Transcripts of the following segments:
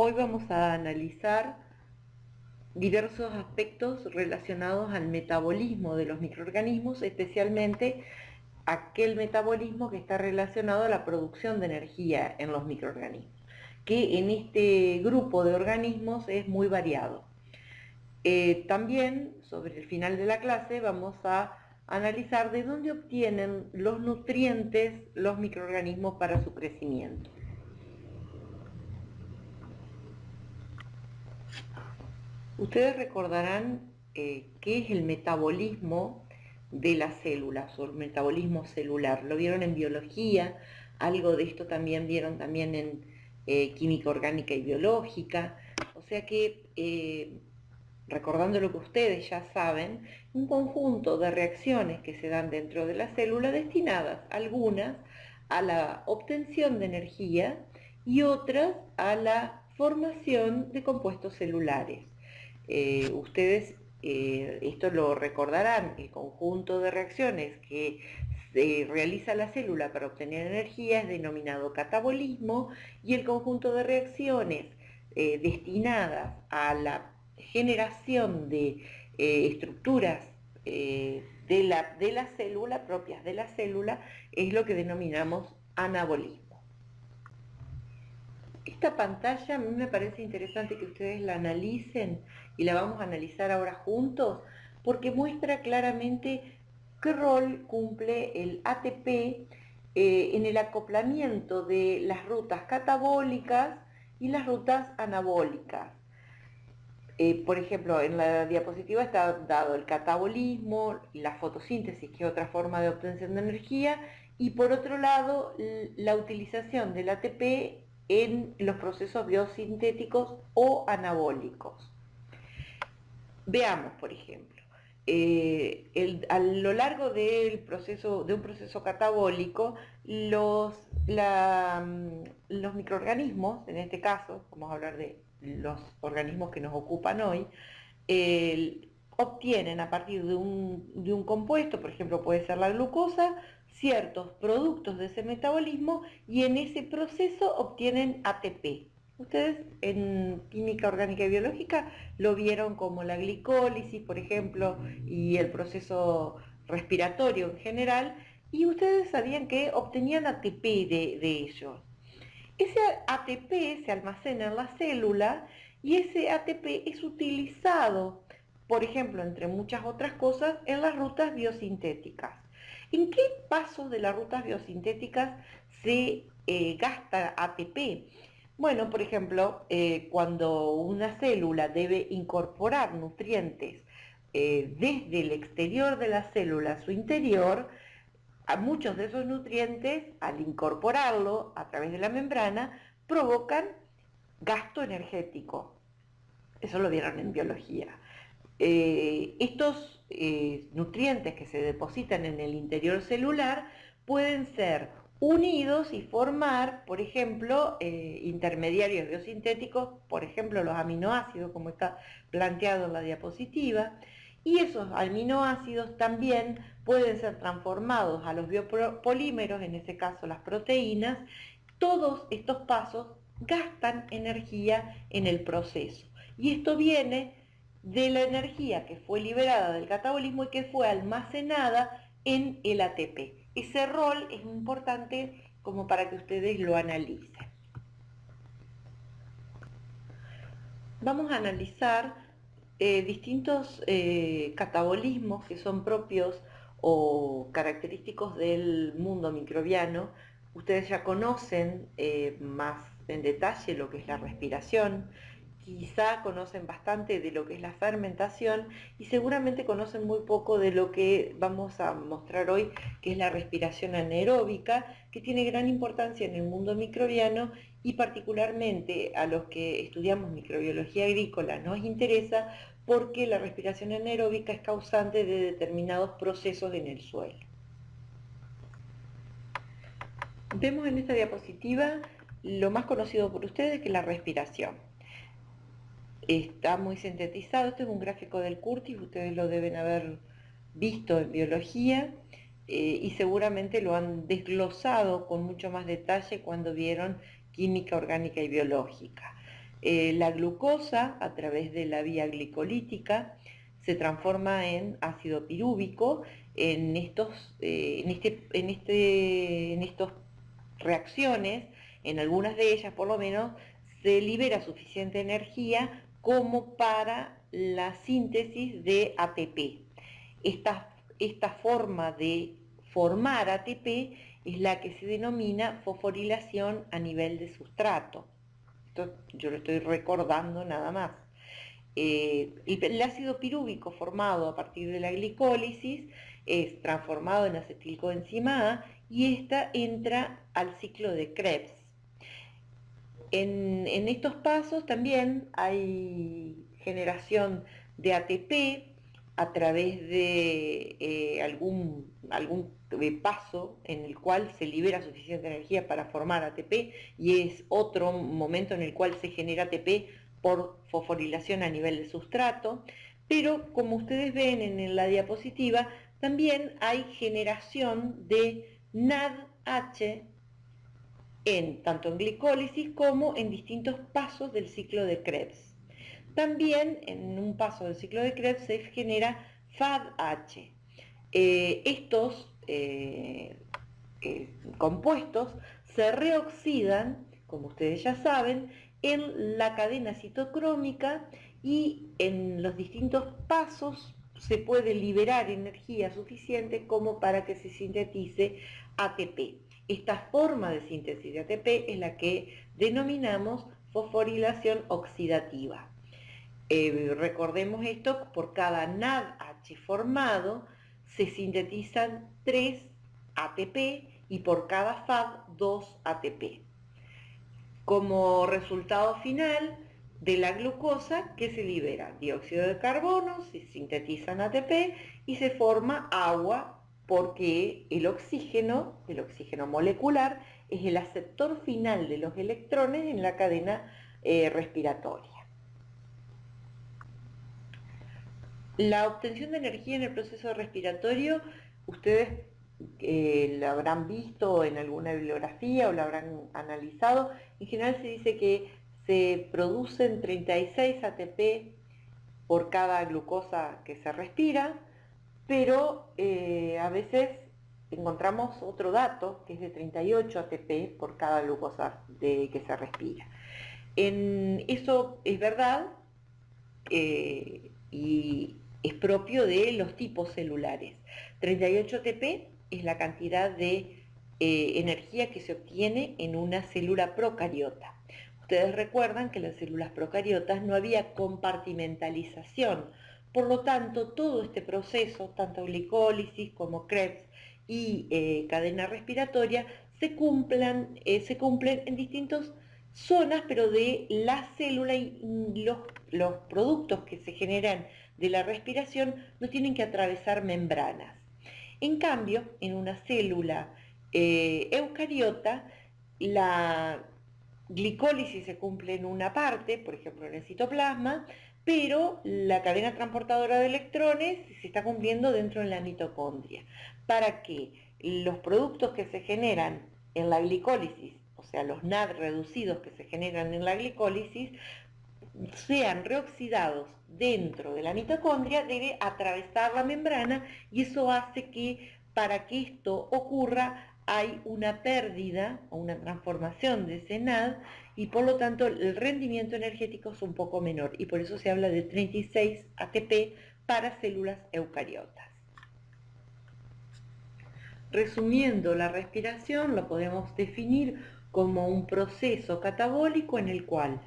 Hoy vamos a analizar diversos aspectos relacionados al metabolismo de los microorganismos, especialmente aquel metabolismo que está relacionado a la producción de energía en los microorganismos, que en este grupo de organismos es muy variado. Eh, también, sobre el final de la clase, vamos a analizar de dónde obtienen los nutrientes los microorganismos para su crecimiento. Ustedes recordarán eh, qué es el metabolismo de las células o el metabolismo celular. Lo vieron en biología, algo de esto también vieron también en eh, química orgánica y biológica. O sea que, eh, recordando lo que ustedes ya saben, un conjunto de reacciones que se dan dentro de la célula destinadas, algunas a la obtención de energía y otras a la formación de compuestos celulares. Eh, ustedes eh, esto lo recordarán, el conjunto de reacciones que se realiza la célula para obtener energía es denominado catabolismo y el conjunto de reacciones eh, destinadas a la generación de estructuras de, la, de la célula, propias de la célula, es lo que denominamos anabolismo. Esta pantalla a mí me parece interesante que ustedes la analicen y la vamos a analizar ahora juntos porque muestra claramente qué rol cumple el ATP eh, en el acoplamiento de las rutas catabólicas y las rutas anabólicas. Eh, por ejemplo, en la diapositiva está dado el catabolismo, la fotosíntesis, que es otra forma de obtención de energía, y por otro lado, la utilización del ATP en los procesos biosintéticos o anabólicos. Veamos, por ejemplo, eh, a lo largo del proceso, de un proceso catabólico, los, mm, los microorganismos, en este caso, vamos a hablar de los organismos que nos ocupan hoy, obtienen a partir de un, de un compuesto, por ejemplo puede ser la glucosa, ciertos productos de ese metabolismo y en ese proceso obtienen ATP. Ustedes en química orgánica y biológica lo vieron como la glicólisis, por ejemplo, y el proceso respiratorio en general, y ustedes sabían que obtenían ATP de, de ellos. Ese ATP se almacena en la célula y ese ATP es utilizado, por ejemplo, entre muchas otras cosas, en las rutas biosintéticas. ¿En qué pasos de las rutas biosintéticas se eh, gasta ATP? Bueno, por ejemplo, eh, cuando una célula debe incorporar nutrientes eh, desde el exterior de la célula a su interior, a muchos de esos nutrientes, al incorporarlo a través de la membrana, provocan gasto energético. Eso lo vieron en biología. estos eh, nutrientes que se depositan en el interior celular pueden ser unidos y formar, por ejemplo, eh, intermediarios biosintéticos, por ejemplo los aminoácidos, como está planteado en la diapositiva, y esos aminoácidos también pueden ser transformados a los biopolímeros, en este caso las proteínas. Todos estos pasos gastan energía en el proceso. Y esto viene de la energía que fue liberada del catabolismo y que fue almacenada en el ATP. Ese rol es importante como para que ustedes lo analicen. Vamos a analizar eh, distintos eh, catabolismos que son propios o característicos del mundo microbiano. Ustedes ya conocen eh, más en detalle lo que es la respiración, quizá conocen bastante de lo que es la fermentación y seguramente conocen muy poco de lo que vamos a mostrar hoy, que es la respiración anaeróbica, que tiene gran importancia en el mundo microbiano y particularmente a los que estudiamos microbiología agrícola nos interesa porque la respiración anaeróbica es causante de determinados procesos en el suelo. Vemos en esta diapositiva lo más conocido por ustedes que es la respiración está muy sintetizado. Este es un gráfico del Curtis, ustedes lo deben haber visto en biología eh, y seguramente lo han desglosado con mucho más detalle cuando vieron química orgánica y biológica. Eh, la glucosa, a través de la vía glicolítica, se transforma en ácido pirúvico. En estos, eh, en este, en este, en estas reacciones, en algunas de ellas por lo menos, se libera suficiente energía como para la síntesis de ATP. Esta, esta forma de formar ATP es la que se denomina fosforilación a nivel de sustrato. Esto yo lo estoy recordando nada más. Eh, el, ácido pirúvico formado a partir de la glicólisis es transformado en acetilcoenzima A y esta entra al ciclo de Krebs. En, estos pasos también hay generación de ATP a través de eh, algún, algún paso en el cual se libera suficiente energía para formar ATP y es otro momento en el cual se genera ATP por fosforilación a nivel de sustrato, pero como ustedes ven en la diapositiva, también hay generación de NADH en, tanto en glicólisis como en distintos pasos del ciclo de Krebs. También en un paso del ciclo de Krebs se genera FADH. Eh, estos eh, eh, compuestos se reoxidan, como ustedes ya saben, en la cadena citocrómica y en los distintos pasos se puede liberar energía suficiente como para que se sintetice ATP. Esta forma de síntesis de ATP es la que denominamos fosforilación oxidativa. Eh, recordemos esto, por cada NADH formado se sintetizan 3 ATP y por cada FAD 2 ATP. Como resultado final de la glucosa que se libera dióxido de carbono, se sintetizan ATP y se forma agua porque el oxígeno, el oxígeno molecular, es el aceptor final de los electrones en la cadena eh, respiratoria. La obtención de energía en el proceso respiratorio, ustedes eh, la habrán visto en alguna bibliografía o la habrán analizado, en general se dice que se producen 36 ATP por cada glucosa que se respira, pero eh, a veces encontramos otro dato que es de 38 ATP por cada glucosa que se respira. Eso es verdad eh, y es propio de los tipos celulares. 38 ATP es la cantidad de eh, energía que se obtiene en una célula procariota. Ustedes recuerdan que en las células procariotas no había compartimentalización, por lo tanto, todo este proceso, tanto glicólisis como Krebs y eh, cadena respiratoria, se, cumplan, eh, se cumplen en distintas zonas, pero de la célula y los, los productos que se generan de la respiración no tienen que atravesar membranas. En cambio, en una célula eh, eucariota, la glicólisis se cumple en una parte, por ejemplo en el citoplasma, pero la cadena transportadora de electrones se está cumpliendo dentro de la mitocondria, para que los productos que se generan en la glicólisis, o sea, los NAD reducidos que se generan en la glicólisis, sean reoxidados dentro de la mitocondria, debe atravesar la membrana y eso hace que para que esto ocurra hay una pérdida o una transformación de ese NAD y por lo tanto el rendimiento energético es un poco menor y por eso se habla de 36 ATP para células eucariotas. Resumiendo la respiración, lo podemos definir como un proceso catabólico en el cual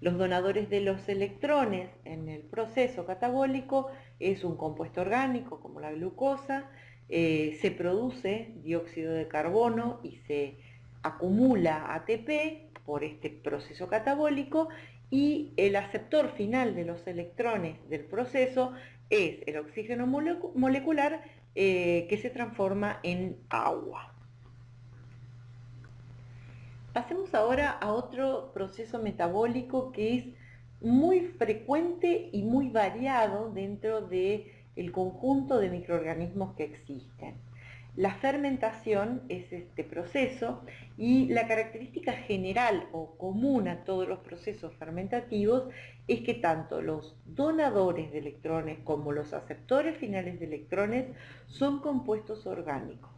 los donadores de los electrones en el proceso catabólico es un compuesto orgánico como la glucosa, eh, se produce dióxido de carbono y se acumula ATP por este proceso catabólico y el aceptor final de los electrones del proceso es el oxígeno molecular eh, que se transforma en agua. Pasemos ahora a otro proceso metabólico que es muy frecuente y muy variado dentro del el conjunto de microorganismos que existen. La fermentación es este proceso y la característica general o común a todos los procesos fermentativos es que tanto los donadores de electrones como los aceptores finales de electrones son compuestos orgánicos.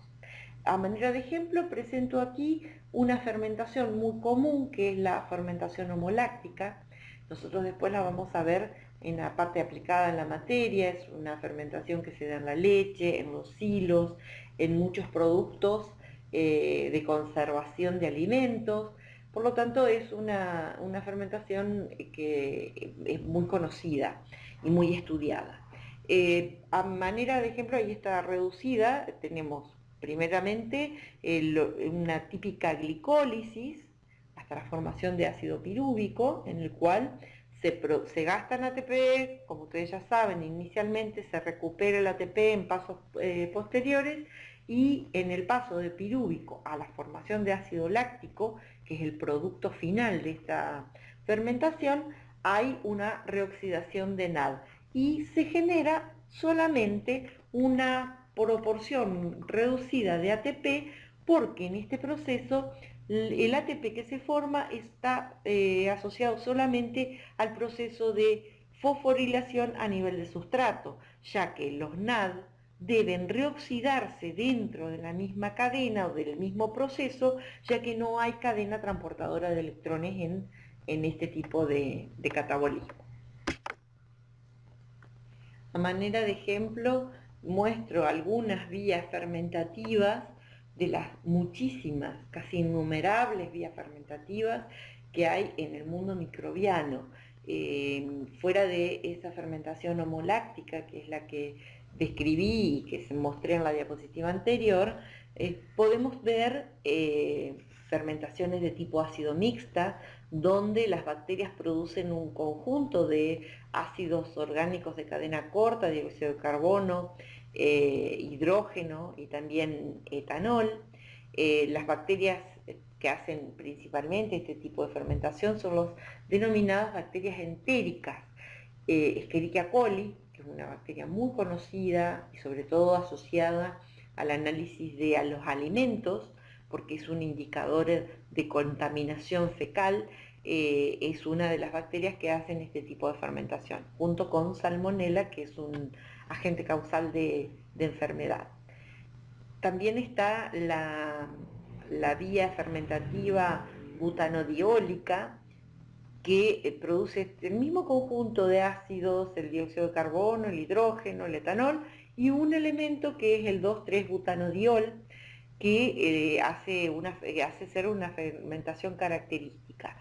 A manera de ejemplo presento aquí una fermentación muy común que es la fermentación homoláctica. Nosotros después la vamos a ver en la parte aplicada en la materia, es una fermentación que se da en la leche, en los hilos, en muchos productos eh, de conservación de alimentos. Por lo tanto, es una, fermentación que es muy conocida y muy estudiada. Eh, a manera de ejemplo, ahí está reducida, tenemos primeramente una típica glicólisis, hasta la formación de ácido pirúvico, en el cual se, se gastan ATP, como ustedes ya saben, inicialmente se recupera el ATP en pasos eh, posteriores y en el paso de pirúvico a la formación de ácido láctico, que es el producto final de esta fermentación, hay una reoxidación de NAD y se genera solamente una proporción reducida de ATP porque en este proceso el ATP que se forma está eh, asociado solamente al proceso de fosforilación a nivel de sustrato, ya que los NAD deben reoxidarse dentro de la misma cadena o del mismo proceso, ya que no hay cadena transportadora de electrones en, este tipo de, de catabolismo. A manera de ejemplo, muestro algunas vías fermentativas de las muchísimas, casi innumerables vías fermentativas que hay en el mundo microbiano. Eh, fuera de esa fermentación homoláctica, que es la que describí y que se mostré en la diapositiva anterior, eh, podemos ver eh, fermentaciones de tipo ácido mixta, donde las bacterias producen un conjunto de ácidos orgánicos de cadena corta, dióxido de carbono, eh, hidrógeno y también etanol. las bacterias que hacen principalmente este tipo de fermentación son las denominadas bacterias entéricas, Escherichia coli, es una bacteria muy conocida y sobre todo asociada al análisis de los alimentos, porque es un indicador de contaminación fecal, eh, es una de las bacterias que hacen este tipo de fermentación, junto con salmonella, que es un agente causal de, enfermedad. También está la, vía fermentativa butanodiólica, que eh, produce el mismo conjunto de ácidos, el dióxido de carbono, el hidrógeno, el etanol, y un elemento que es el 2,3-butanodiol, que eh, hace, eh, hace ser una fermentación característica.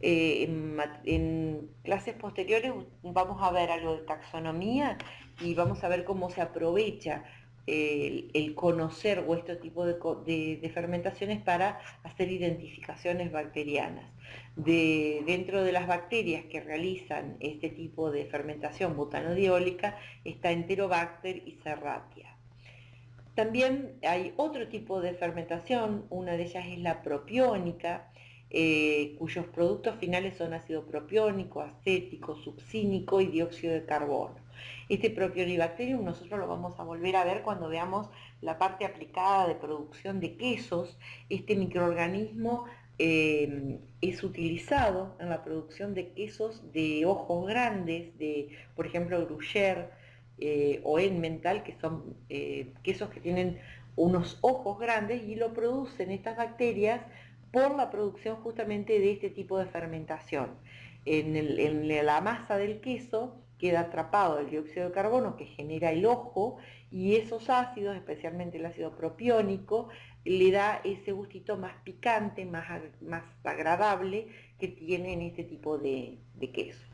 en, clases posteriores vamos a ver algo de taxonomía y vamos a ver cómo se aprovecha el, conocer o este tipo de, fermentaciones para hacer identificaciones bacterianas. De, dentro de las bacterias que realizan este tipo de fermentación butanodiólica está Enterobacter y Serratia. También hay otro tipo de fermentación, una de ellas es la propiónica, eh, cuyos productos finales son ácido propiónico, acético, succínico y dióxido de carbono. Este Propionibacterium nosotros lo vamos a volver a ver cuando veamos la parte aplicada de producción de quesos. Este microorganismo eh, es utilizado en la producción de quesos de ojos grandes, de por ejemplo gruyère eh, o Emmental, que son quesos que tienen unos ojos grandes y lo producen estas bacterias por la producción justamente de este tipo de fermentación. en la masa del queso queda atrapado el dióxido de carbono que genera el ojo y esos ácidos, especialmente el ácido propiónico, le da ese gustito más picante, más, más agradable que tiene en este tipo de, queso.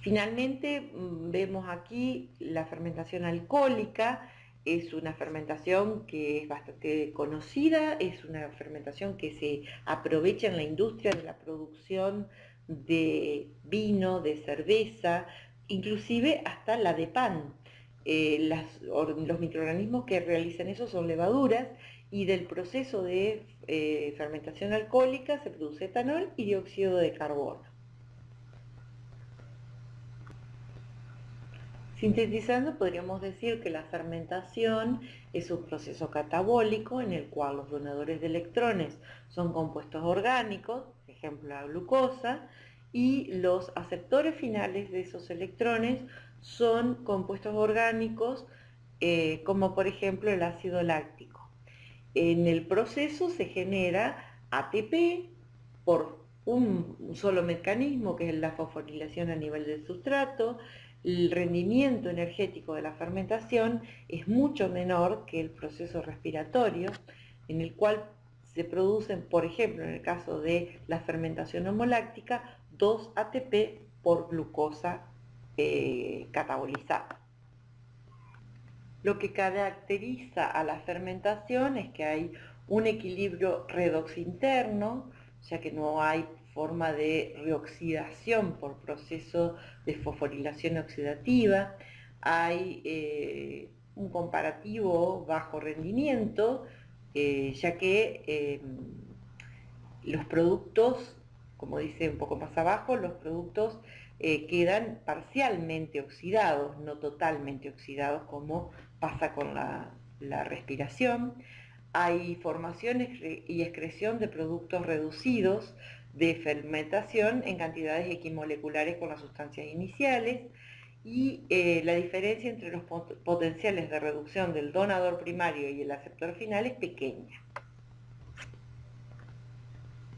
Finalmente mm, vemos aquí la fermentación alcohólica, es una fermentación que es bastante conocida, es una fermentación que se aprovecha en la industria de la producción de vino, de cerveza, inclusive hasta la de pan. Eh, los microorganismos que realizan eso son levaduras y del proceso de eh, fermentación alcohólica se produce etanol y dióxido de carbono. Sintetizando, podríamos decir que la fermentación es un proceso catabólico en el cual los donadores de electrones son compuestos orgánicos, por ejemplo la glucosa, y los aceptores finales de esos electrones son compuestos orgánicos eh, como por ejemplo el ácido láctico. En el proceso se genera ATP por un solo mecanismo que es la fosforilación a nivel del sustrato, el rendimiento energético de la fermentación es mucho menor que el proceso respiratorio, en el cual se producen, por ejemplo, en el caso de la fermentación homoláctica, 2 ATP por glucosa eh, catabolizada. Lo que caracteriza a la fermentación es que hay un equilibrio redox interno, ya que no hay forma de reoxidación por proceso de fosforilación oxidativa, hay eh, un comparativo bajo rendimiento, eh, ya que eh, los productos, como dice un poco más abajo, los productos quedan parcialmente oxidados, no totalmente oxidados como pasa con la, la respiración. Hay formación y excreción de productos reducidos, de fermentación en cantidades equimoleculares con las sustancias iniciales y eh, la diferencia entre los potenciales de reducción del donador primario y el aceptor final es pequeña.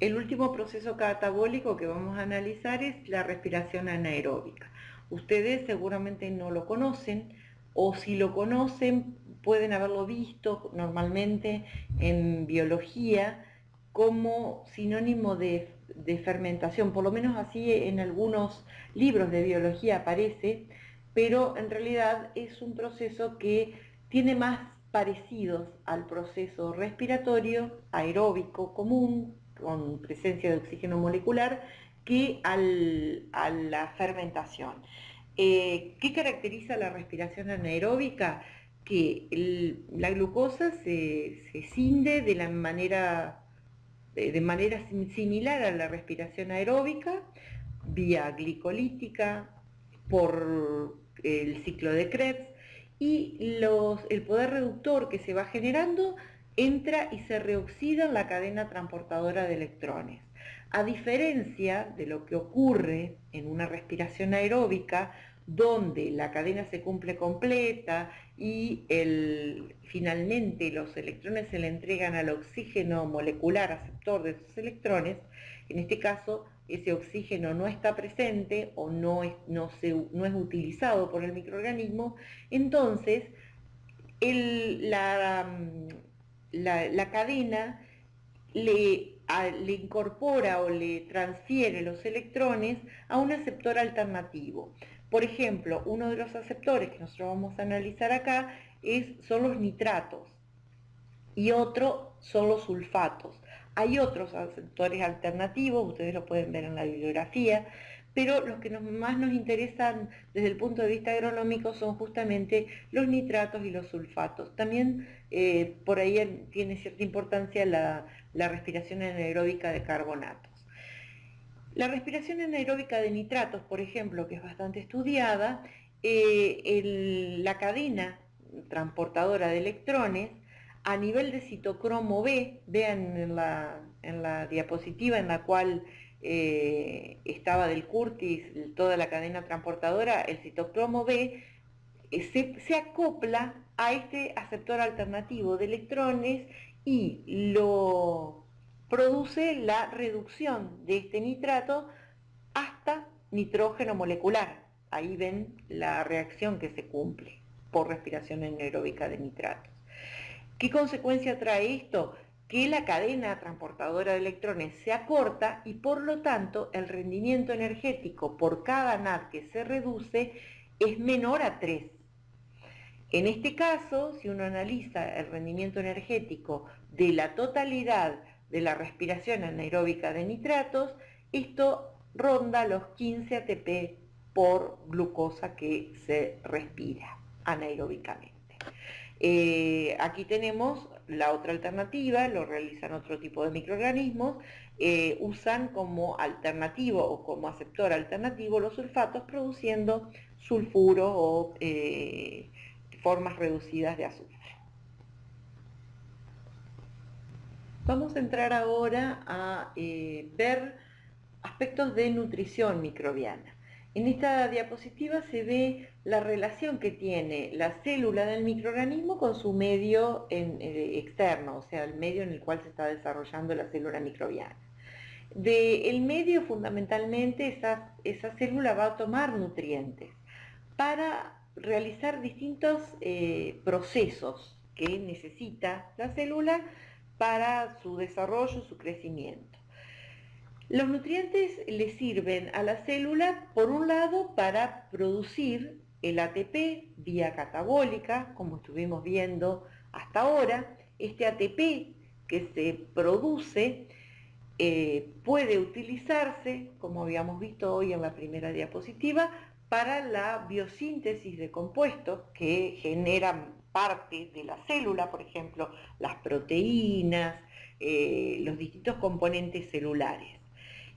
El último proceso catabólico que vamos a analizar es la respiración anaeróbica. Ustedes seguramente no lo conocen o si lo conocen pueden haberlo visto normalmente en biología como sinónimo de de fermentación, por lo menos así en algunos libros de biología aparece, pero en realidad es un proceso que tiene más parecidos al proceso respiratorio aeróbico común, con presencia de oxígeno molecular, que a la fermentación. Eh, ¿Qué caracteriza la respiración anaeróbica? Que la glucosa se, se cinde de la manera de manera similar a la respiración aeróbica, vía glicolítica, por el ciclo de Krebs, y el poder reductor que se va generando entra y se reoxida en la cadena transportadora de electrones. A diferencia de lo que ocurre en una respiración aeróbica, donde la cadena se cumple completa y finalmente los electrones se le entregan al oxígeno molecular aceptor de esos electrones, en este caso ese oxígeno no está presente o no es, no es utilizado por el microorganismo, entonces la, la, cadena le, le incorpora o le transfiere los electrones a un aceptor alternativo. Por ejemplo, uno de los aceptores que nosotros vamos a analizar acá es, son los nitratos y otro son los sulfatos. Hay otros aceptores alternativos, ustedes lo pueden ver en la bibliografía, pero los que más nos interesan desde el punto de vista agronómico son justamente los nitratos y los sulfatos. También eh, por ahí tiene cierta importancia la, la respiración anaeróbica de carbonatos. La respiración anaeróbica de nitratos, por ejemplo, que es bastante estudiada, eh, la cadena transportadora de electrones a nivel de citocromo B, vean en la, diapositiva en la cual eh, estaba del Curtis toda la cadena transportadora, el citocromo B eh, se acopla a este aceptor alternativo de electrones y lo produce la reducción de este nitrato hasta nitrógeno molecular. Ahí ven la reacción que se cumple por respiración anaeróbica de nitratos. ¿Qué consecuencia trae esto? Que la cadena transportadora de electrones se acorta y por lo tanto el rendimiento energético por cada NAD que se reduce es menor a 3. En este caso, si uno analiza el rendimiento energético de la totalidad de la respiración anaeróbica de nitratos, esto ronda los 15 ATP por glucosa que se respira anaeróbicamente. Eh, aquí tenemos la otra alternativa, lo realizan otro tipo de microorganismos, eh, usan como alternativo o como aceptor alternativo los sulfatos produciendo sulfuro o eh, formas reducidas de azufre. Vamos a entrar ahora a eh, ver aspectos de nutrición microbiana. En esta diapositiva se ve la relación que tiene la célula del microorganismo con su medio eh, externo, o sea, el medio en el cual se está desarrollando la célula microbiana. Del medio fundamentalmente esa, célula va a tomar nutrientes para realizar distintos eh, procesos que necesita la célula para su desarrollo, su crecimiento. Los nutrientes le sirven a la célula, por un lado, para producir el ATP vía catabólica, como estuvimos viendo hasta ahora. Este ATP que se produce eh, puede utilizarse, como habíamos visto hoy en la primera diapositiva, para la biosíntesis de compuestos que generan parte de la célula, por ejemplo, las proteínas, eh, los distintos componentes celulares.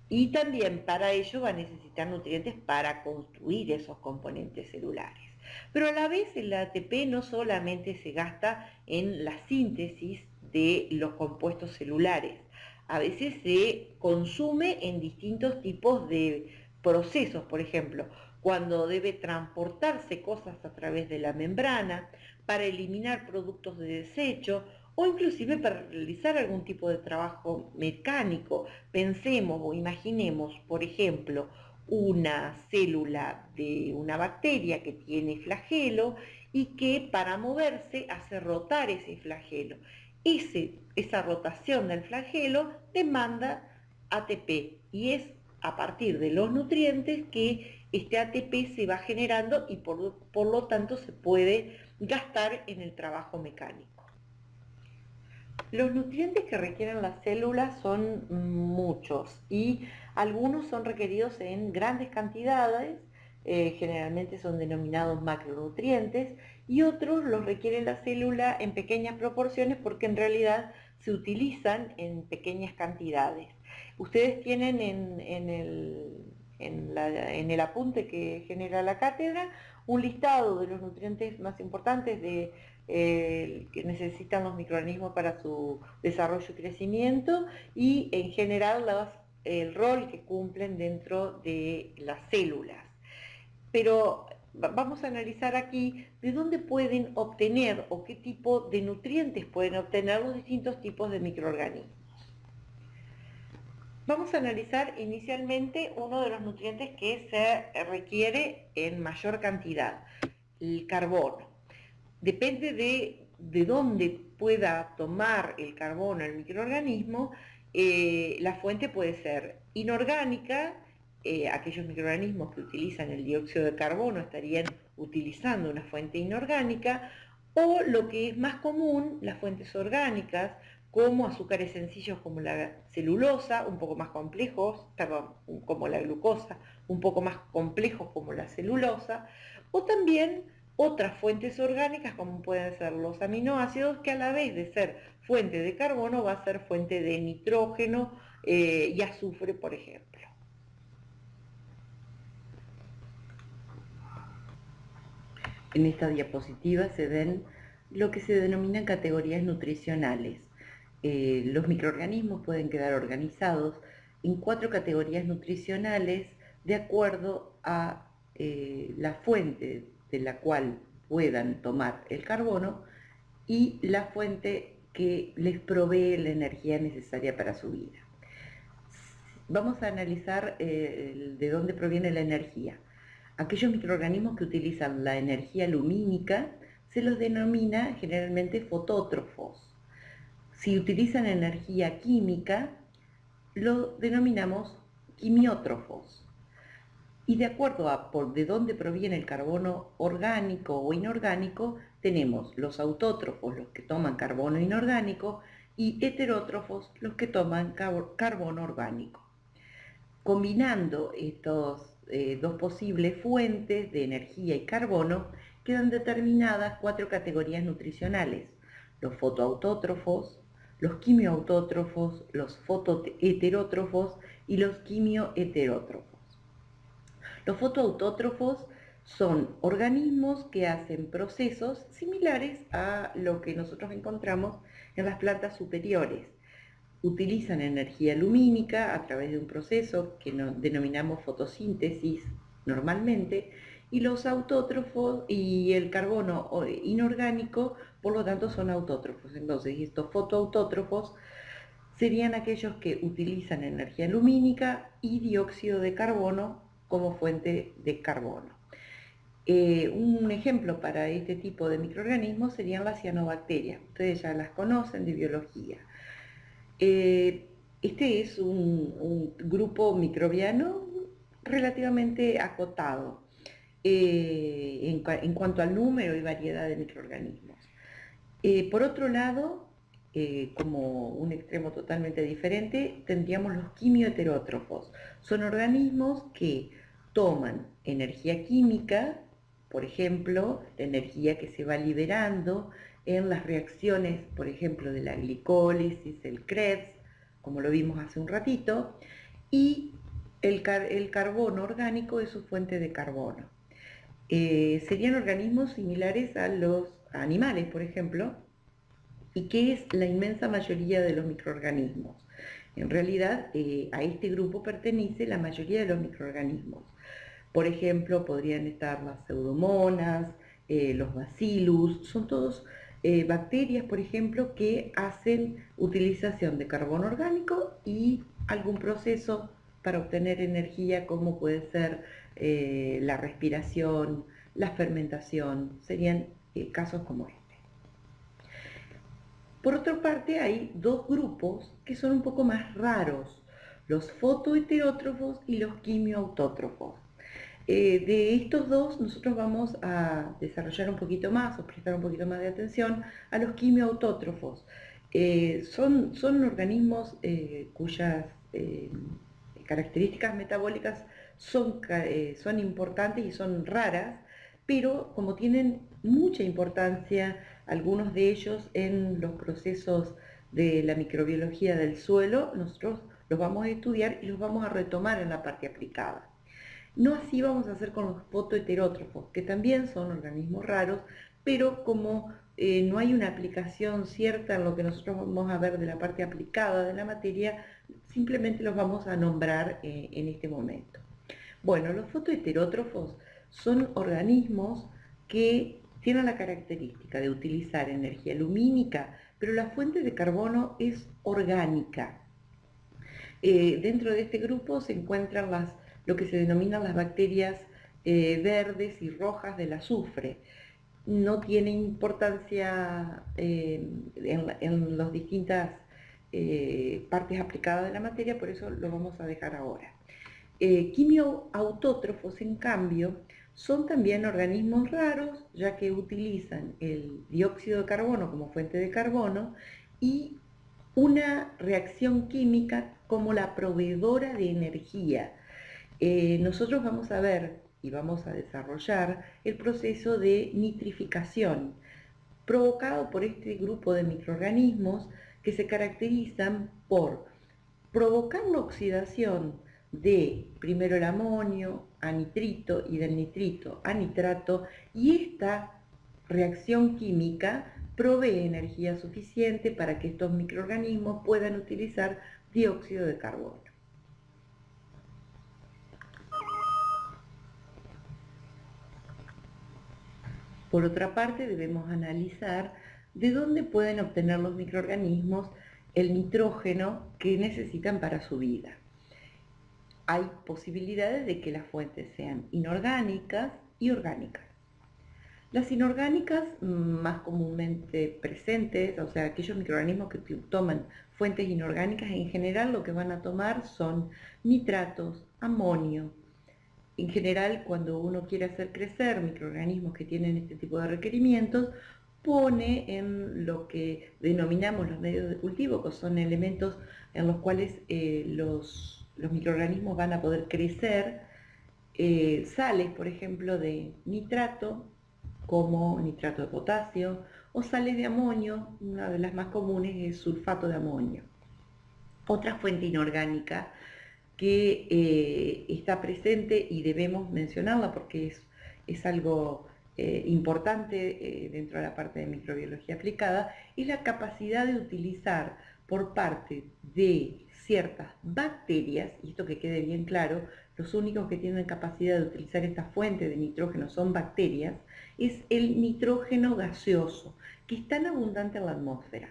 Y también para ello va a necesitar nutrientes para construir esos componentes celulares. Pero a la vez el ATP no solamente se gasta en la síntesis de los compuestos celulares, a veces se consume en distintos tipos de procesos, por ejemplo, cuando debe transportarse cosas a través de la membrana, para eliminar productos de desecho o inclusive para realizar algún tipo de trabajo mecánico. Pensemos o imaginemos, por ejemplo, una célula de una bacteria que tiene flagelo y que para moverse hace rotar ese flagelo. esa rotación del flagelo demanda ATP y es a partir de los nutrientes que este ATP se va generando y por, por lo tanto se puede gastar en el trabajo mecánico. Los nutrientes que requieren las células son muchos y algunos son requeridos en grandes cantidades, eh, generalmente son denominados macronutrientes, y otros los requiere la célula en pequeñas proporciones porque en realidad se utilizan en pequeñas cantidades. Ustedes tienen en, el, en el apunte que genera la cátedra un listado de los nutrientes más importantes de que necesitan los microorganismos para su desarrollo y crecimiento y en general el rol que cumplen dentro de las células. Pero vamos a analizar aquí de dónde pueden obtener o qué tipo de nutrientes pueden obtener los distintos tipos de microorganismos. Vamos a analizar inicialmente uno de los nutrientes que se requiere en mayor cantidad, el carbono. Depende de, de dónde pueda tomar el carbono el microorganismo, eh, la fuente puede ser inorgánica, eh, aquellos microorganismos que utilizan el dióxido de carbono estarían utilizando una fuente inorgánica, o lo que es más común, las fuentes orgánicas, como azúcares sencillos como la celulosa, un poco más complejos, perdón, como la glucosa, un poco más complejos como la celulosa, o también otras fuentes orgánicas como pueden ser los aminoácidos, que a la vez de ser fuente de carbono va a ser fuente de nitrógeno eh, y azufre, por ejemplo. En esta diapositiva se ven lo que se denominan categorías nutricionales. Eh, los microorganismos pueden quedar organizados en cuatro categorías nutricionales de acuerdo a eh, la fuente de la cual puedan tomar el carbono y la fuente que les provee la energía necesaria para su vida. Vamos a analizar eh, de dónde proviene la energía. Aquellos microorganismos que utilizan la energía lumínica se los denomina generalmente fotótrofos. Si utilizan energía química, lo denominamos quimiótrofos y de acuerdo a por de dónde proviene el carbono orgánico o inorgánico, tenemos los autótrofos, los que toman carbono inorgánico, y heterótrofos, los que toman carbono orgánico. Combinando estos eh, dos posibles fuentes de energía y carbono, quedan determinadas cuatro categorías nutricionales, los fotoautótrofos, los quimioautótrofos, los fotoheterótrofos y los quimioheterótrofos. Los fotoautótrofos Son organismos que hacen procesos similares a lo que nosotros encontramos en las plantas superiores. Utilizan energía lumínica a través de un proceso que denominamos fotosíntesis normalmente, y los autótrofos y el carbono inorgánico, por lo tanto, son autótrofos. Entonces, estos fotoautótrofos serían aquellos que utilizan energía lumínica y dióxido de carbono como fuente de carbono. Eh, un ejemplo para este tipo de microorganismos serían las cianobacterias. Ustedes ya las conocen de biología. Eh, este es un grupo microbiano relativamente acotado eh, en, cuanto al número y variedad de microorganismos. Eh, por otro lado, eh, como un extremo totalmente diferente, tendríamos los quimioheterótrofos. Son organismos que toman energía química, por ejemplo, la energía que se va liberando en las reacciones, por ejemplo, de la glicólisis, el Krebs, como lo vimos hace un ratito, y el, carbono orgánico es su fuente de carbono. Eh, serían organismos similares a los animales, por ejemplo, y que es la inmensa mayoría de los microorganismos. En realidad, eh, a este grupo pertenece la mayoría de los microorganismos. Por ejemplo, podrían estar las pseudomonas, eh, los bacillus, son todos bacterias, por ejemplo, que hacen utilización de carbono orgánico y algún proceso para obtener energía, como puede ser eh, la respiración, la fermentación, serían eh, casos como este. Por otra parte, hay dos grupos que son un poco más raros, los fotoheterótrofos y los quimioautótrofos. Eh, de estos dos nosotros vamos a desarrollar un poquito más o prestar un poquito más de atención a los quimioautótrofos. son, son organismos cuyas características metabólicas son, eh, son importantes y son raras, pero como tienen mucha importancia algunos de ellos en los procesos de la microbiología del suelo, nosotros los vamos a estudiar y los vamos a retomar en la parte aplicada. No así vamos a hacer con los fotoheterótrofos, que también son organismos raros, pero como eh, no hay una aplicación cierta en lo que nosotros vamos a ver de la parte aplicada de la materia, simplemente los vamos a nombrar eh, en este momento. Bueno, los fotoheterótrofos son organismos que tienen la característica de utilizar energía lumínica, pero la fuente de carbono es orgánica. Eh, dentro de este grupo se encuentran las, lo que se denominan las bacterias eh, verdes y rojas del azufre. No tiene importancia eh, en, las distintas partes aplicadas de la materia, por eso lo vamos a dejar ahora. Quimioautótrofos, en cambio, son también organismos raros, ya que utilizan el dióxido de carbono como fuente de carbono y una reacción química como la proveedora de energía. Eh, nosotros vamos a ver y vamos a desarrollar el proceso de nitrificación provocado por este grupo de microorganismos que se caracterizan por provocar la oxidación de primero el amonio a nitrito y del nitrito a nitrato y esta reacción química provee energía suficiente para que estos microorganismos puedan utilizar dióxido de carbono. Por otra parte, debemos analizar de dónde pueden obtener los microorganismos el nitrógeno que necesitan para su vida hay posibilidades de que las fuentes sean inorgánicas y orgánicas. Las inorgánicas más comúnmente presentes, o sea, aquellos microorganismos que toman fuentes inorgánicas, en general lo que van a tomar son nitratos, amonio. En general, cuando uno quiere hacer crecer microorganismos que tienen este tipo de requerimientos, pone en lo que denominamos los medios de cultivo, que son elementos en los cuales eh, los los microorganismos van a poder crecer, eh, sales, por ejemplo, de nitrato, como nitrato de potasio, o sales de amonio, una de las más comunes es sulfato de amonio. Otra fuente inorgánica que eh, está presente y debemos mencionarla porque es es algo eh, importante dentro de la parte de microbiología aplicada, es la capacidad de utilizar por parte de ciertas bacterias, y esto que quede bien claro, los únicos que tienen capacidad de utilizar esta fuente de nitrógeno son bacterias, es el nitrógeno gaseoso, que es tan abundante en la atmósfera.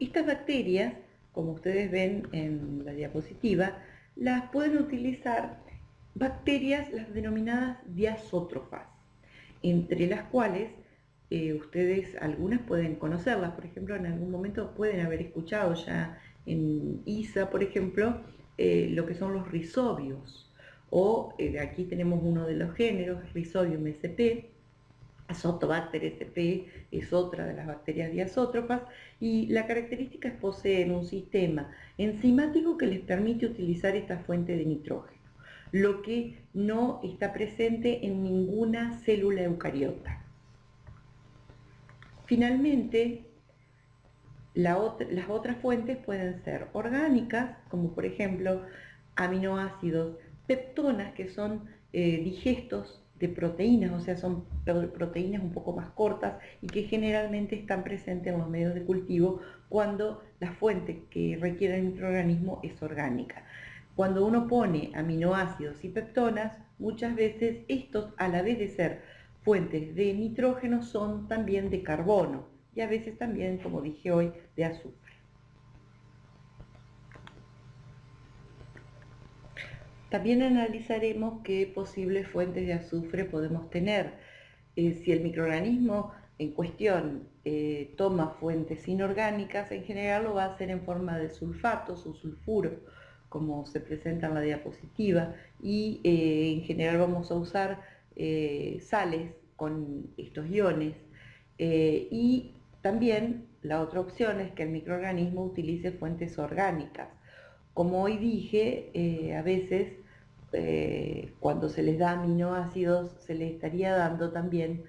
Estas bacterias, como ustedes ven en la diapositiva, las pueden utilizar bacterias, las denominadas diazótrofas, entre las cuales eh, ustedes algunas pueden conocerlas, por ejemplo, en algún momento pueden haber escuchado ya en ISA, por ejemplo, eh, lo que son los rizobios, o eh, aquí tenemos uno de los géneros, Rhizobium sp, Azotobacter sp es otra de las bacterias diazótrofas y la característica es poseer un sistema enzimático que les permite utilizar esta fuente de nitrógeno, lo que no está presente en ninguna célula eucariota. Finalmente, las otras fuentes pueden ser orgánicas, como por ejemplo aminoácidos, peptonas, que son eh, digestos de proteínas, o sea, son proteínas un poco más cortas y que generalmente están presentes en los medios de cultivo cuando la fuente que requiere el microorganismo es orgánica. Cuando uno pone aminoácidos y peptonas, muchas veces estos, a la vez de ser fuentes de nitrógeno son también de carbono y a veces también, como dije hoy, de azufre. También analizaremos qué posibles fuentes de azufre podemos tener. Eh, si el microorganismo en cuestión eh, toma fuentes inorgánicas, en general lo va a hacer en forma de sulfatos o sulfuro, como se presenta en la diapositiva, y eh, en general vamos a usar sales con estos iones y también la otra opción es que el microorganismo utilice fuentes orgánicas. Como hoy dije, eh, a veces eh, cuando se les da aminoácidos se les estaría dando también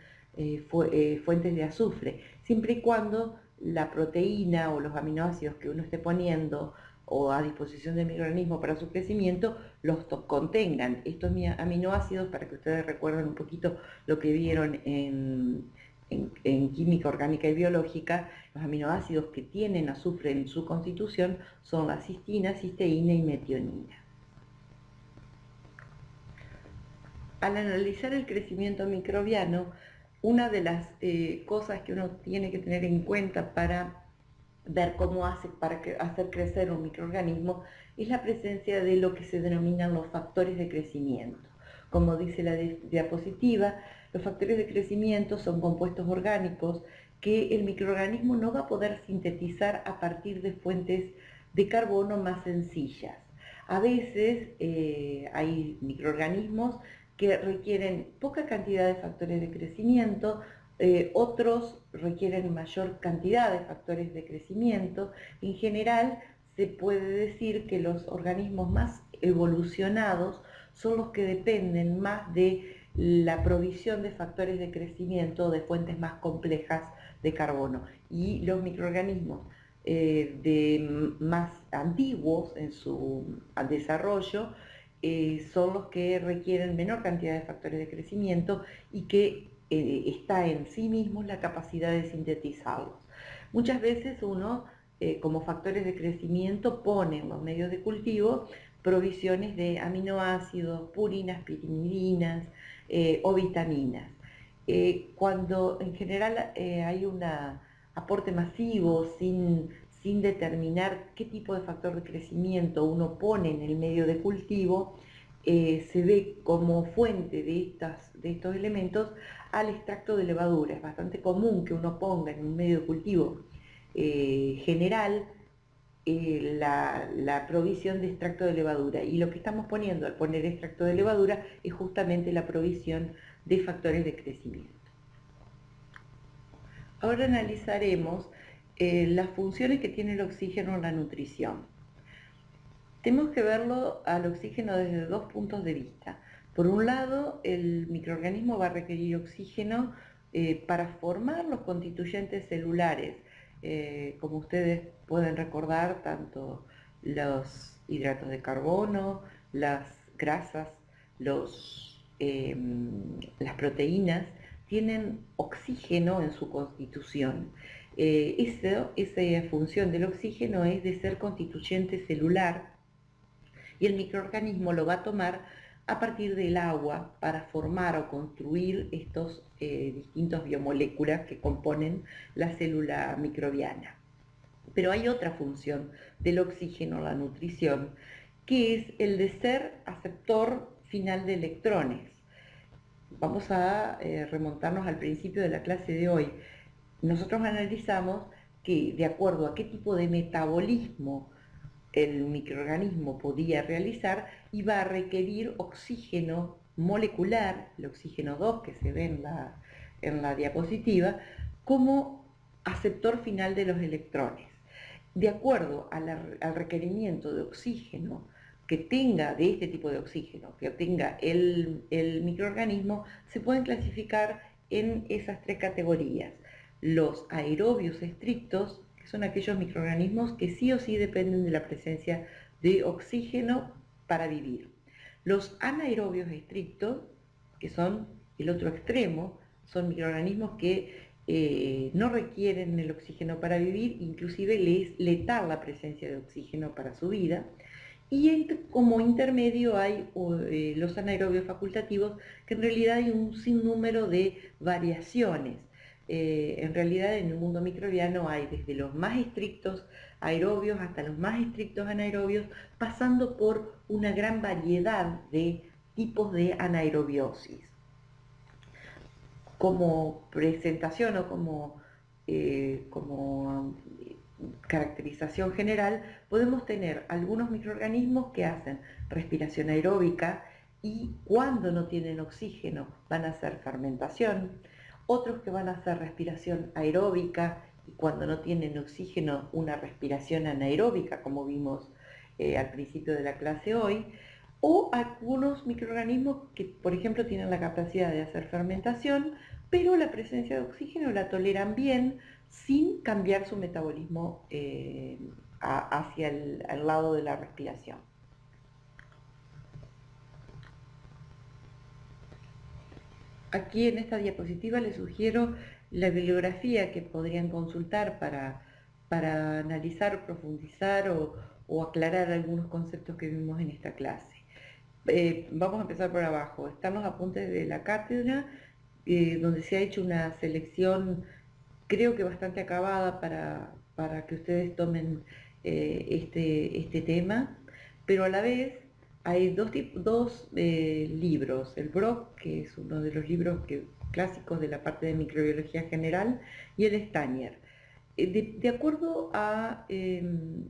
fuentes de azufre, siempre y cuando la proteína o los aminoácidos que uno esté poniendo o a disposición del microorganismo para su crecimiento los contengan. Estos aminoácidos, para que ustedes recuerden un poquito lo que vieron en, química orgánica y biológica, los aminoácidos que tienen azufre en su constitución son la cistina, cisteína y metionina. Al analizar el crecimiento microbiano, una de las eh, cosas que uno tiene que tener en cuenta para ver cómo hace para hacer crecer un microorganismo es la presencia de lo que se denominan los factores de crecimiento. Como dice la diapositiva, los factores de crecimiento son compuestos orgánicos que el microorganismo no va a poder sintetizar a partir de fuentes de carbono más sencillas. A veces eh, hay microorganismos que requieren poca cantidad de factores de crecimiento, eh, otros requieren mayor cantidad de factores de crecimiento. En general, se puede decir que los organismos más evolucionados son los que dependen más de la provisión de factores de crecimiento de fuentes más complejas de carbono. Y los microorganismos eh, de más antiguos en su desarrollo eh, son los que requieren menor cantidad de factores de crecimiento y que eh, está en sí mismo la capacidad de sintetizarlos. Muchas veces uno, como factores de crecimiento, pone en los medios de cultivo provisiones de aminoácidos, purinas, pirimidinas eh, o vitaminas. cuando en general hay un aporte masivo sin, sin determinar qué tipo de factor de crecimiento uno pone en el medio de cultivo, se ve como fuente de, estas, de estos elementos al extracto de levadura. Es bastante común que uno ponga en un medio de cultivo eh, general eh, la, provisión de extracto de levadura. Y lo que estamos poniendo al poner extracto de levadura es justamente la provisión de factores de crecimiento. Ahora analizaremos eh, las funciones que tiene el oxígeno en la nutrición. Tenemos que verlo al oxígeno desde dos puntos de vista. Por un lado, el microorganismo va a requerir oxígeno eh, para formar los constituyentes celulares. Eh, como ustedes pueden recordar, tanto los hidratos de carbono, las grasas, los em, las proteínas tienen oxígeno en su constitución. Eh, esa función del oxígeno es de ser constituyente celular y el microorganismo lo va a tomar a partir del agua para formar o construir estos eh, distintos biomoléculas que componen la célula microbiana. Pero hay otra función del oxígeno, la nutrición, que es el de ser aceptor final de electrones. Vamos a eh, remontarnos al principio de la clase de hoy. Nosotros analizamos que de acuerdo a qué tipo de metabolismo el microorganismo podía realizar, iba a requerir oxígeno molecular, el oxígeno 2 que se ve en la, diapositiva, como aceptor final de los electrones. De acuerdo al requerimiento de oxígeno que tenga, de este tipo de oxígeno, que obtenga el microorganismo, se pueden clasificar en esas tres categorías. Los aerobios estrictos, que son aquellos microorganismos que sí o sí dependen de la presencia de oxígeno para vivir. Los anaerobios estrictos, que son el otro extremo, son microorganismos que eh, no requieren el oxígeno para vivir, inclusive les letal la presencia de oxígeno para su vida. Y como intermedio hay eh, los anaerobios facultativos, que en realidad hay un sinnúmero de variaciones. Eh, en realidad en el mundo microbiano hay desde los más estrictos aerobios hasta los más estrictos anaerobios, pasando por una gran variedad de tipos de anaerobiosis. Como presentación o como, eh, como caracterización general, podemos tener algunos microorganismos que hacen respiración aeróbica y cuando no tienen oxígeno van a hacer fermentación, otros que van a hacer respiración aeróbica cuando no tienen oxígeno una respiración anaeróbica, como vimos eh, al principio de la clase hoy, o algunos microorganismos que, por ejemplo, tienen la capacidad de hacer fermentación, pero la presencia de oxígeno la toleran bien sin cambiar su metabolismo eh, hacia el lado de la respiración. Aquí en esta diapositiva les sugiero la bibliografía que podrían consultar para, para analizar, profundizar o, aclarar algunos conceptos que vimos en esta clase. Eh, vamos a empezar por abajo. Están los apuntes de la cátedra, eh, donde se ha hecho una selección, creo que bastante acabada para, que ustedes tomen eh, este, este tema, pero a la vez hay dos, dos libros, el Brock, que es uno de los libros clásicos de la parte de microbiología general, y el Stanier. Eh, de, acuerdo a em,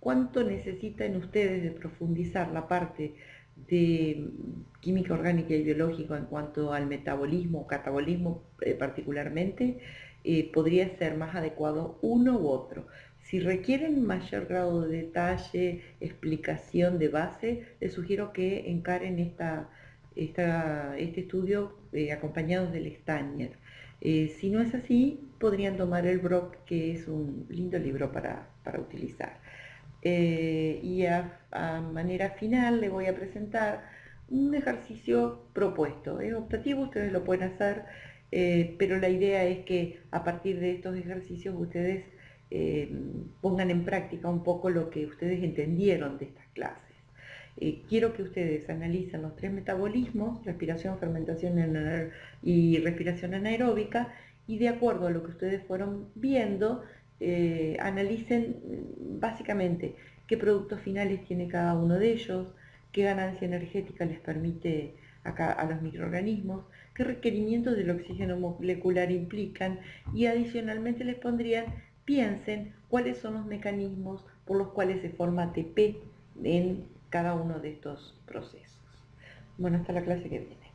cuánto necesitan ustedes de profundizar la parte de química orgánica y biológica en cuanto al metabolismo catabolismo eh, particularmente, podría ser más adecuado uno u otro. Si requieren mayor grado de detalle, explicación de base, les sugiero que encaren esta, este estudio eh, acompañados del Stanier. Eh, si no es así, podrían tomar el Brock, que es un lindo libro para, utilizar. Eh, y a, manera final le voy a presentar un ejercicio propuesto. Es optativo, ustedes lo pueden hacer, pero la idea es que a partir de estos ejercicios ustedes pongan en práctica un poco lo que ustedes entendieron de estas clases. Eh, quiero que ustedes analicen los tres metabolismos, respiración, fermentación y respiración anaeróbica, y de acuerdo a lo que ustedes fueron viendo, eh, analicen mm, básicamente qué productos finales tiene cada uno de ellos, qué ganancia energética les permite a los microorganismos, qué requerimientos del oxígeno molecular implican y adicionalmente les pondrían piensen cuáles son los mecanismos por los cuales se forma ATP en cada uno de estos procesos. Bueno, hasta la clase que viene.